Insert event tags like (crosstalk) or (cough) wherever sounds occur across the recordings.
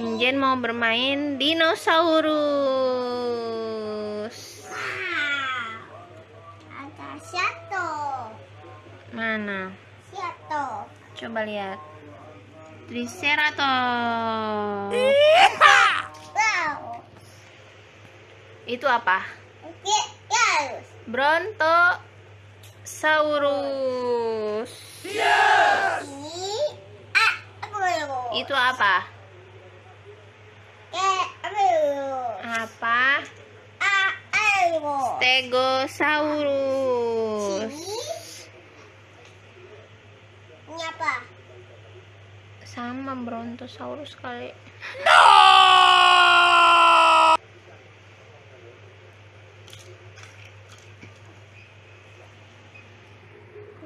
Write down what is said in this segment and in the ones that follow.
Injen mau bermain dinosaurus. Wow. Ada satu. Mana? Satu. Coba lihat. Triceratops. Wow. Itu apa? Terus. Brontosaurus. Ini ah. Itu apa? Ke dulu. Apa? Ah, dulu. Stegosaurus. Ini. Ini apa? Sama Brontosaurus kali.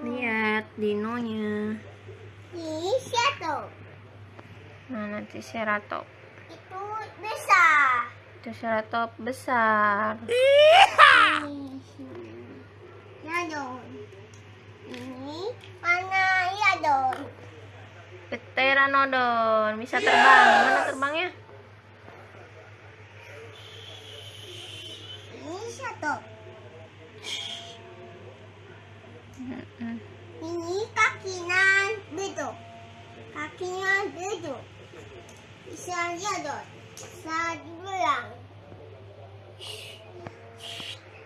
Lihat dinonya. Ini satu. Mana Triceratops? Itu besar. Triceratops besar. Ini sini. Ya dong. Ini mana ya dong? Pteranodon bisa terbang. Mana terbangnya? Ini satu. Ini kakinya duduk. Kakinya duduk. Bisa jalan. Bisa dibilang. Down, down. Coba ke sini. Ini kaki paus.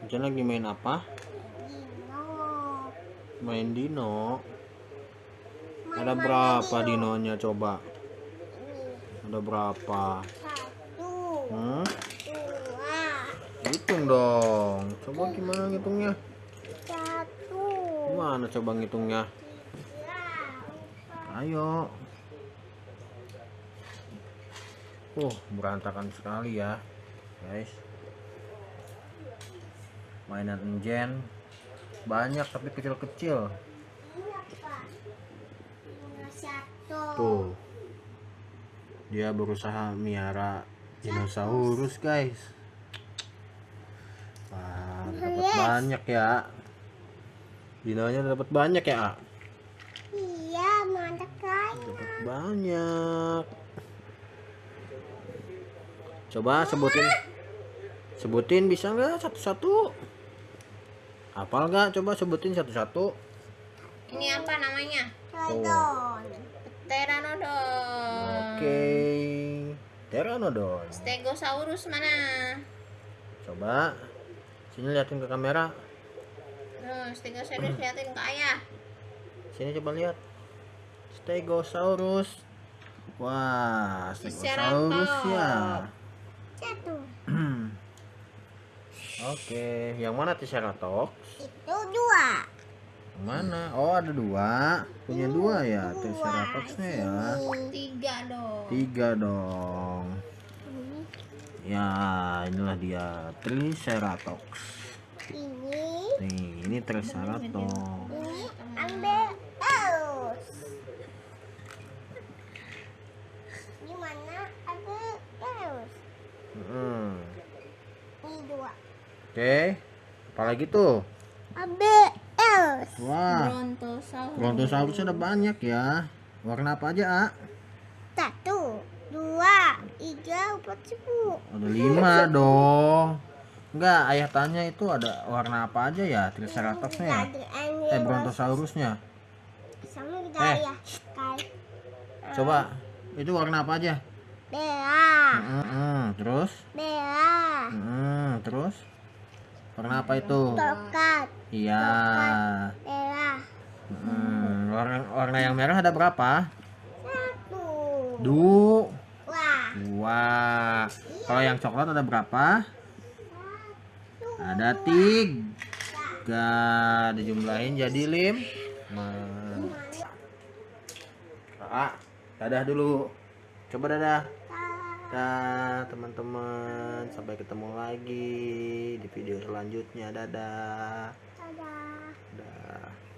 Hujan lagi main apa? Dino. Main dino. Ada Mana berapa dino? dinonya coba? Ini Ada berapa? satu, Hmm? dua, Hitung dong. Coba gimana ngitungnya? satu, Gimana coba ngitungnya? Ayo. Uh, berantakan sekali ya, guys. Mainan enjen banyak tapi kecil-kecil. Tuh. Dia berusaha miara dinosaurus, guys. Wah, dapat banyak ya. Dinonya dapat banyak ya, Dapat banyak. Coba sebutin. Sebutin bisa nggak satu-satu? Hafal nggak? Coba sebutin satu-satu. Ini apa namanya? Codon. Pteranodon. Oke. Pteranodon. Stegosaurus mana? Coba. Sini liatin ke kamera. Tuh, Stegosaurus liatin ke ayah. Sini coba lihat. Stegosaurus. Wah, Stegosaurus ya. Satu. (clears throat) Oke, yang mana Triceratops? Itu dua. Yang mana? Oh, ada dua. Punya dua ya, Triceratopsnya ya. Tiga dong. Tiga dong. Ya, inilah dia Triceratops. ini, Nih, ini Triceratops. ini ambil terus. Di mana ambil terus? Hmm. Ini dua. Oke. Apalagi tuh? Terus. Wah, Brontosaurus. Brontosaurus ada banyak ya. Warna apa aja, A? Satu, dua, tiga, empat, sepuluh. Ada lima dong. Enggak, ayah tanya itu ada warna apa aja ya Triceratopsnya ya? Eh, Brontosaurusnya. Sama kita Eh, ya. Kai. Coba, itu warna apa aja? Bella. Mm-mm, terus? Bella. Mm, terus? Warna apa itu? Tokat. Iya. Bella. Mm, warna, warna yang merah ada berapa? Satu. Du. Wah. Dua. Kalau yang coklat ada berapa? Satu. Ada tiga. Dijumlahin jadi lim. Ah, dadah dulu. Coba dadah kita teman-teman sampai ketemu lagi di video selanjutnya. Dadah. dadah.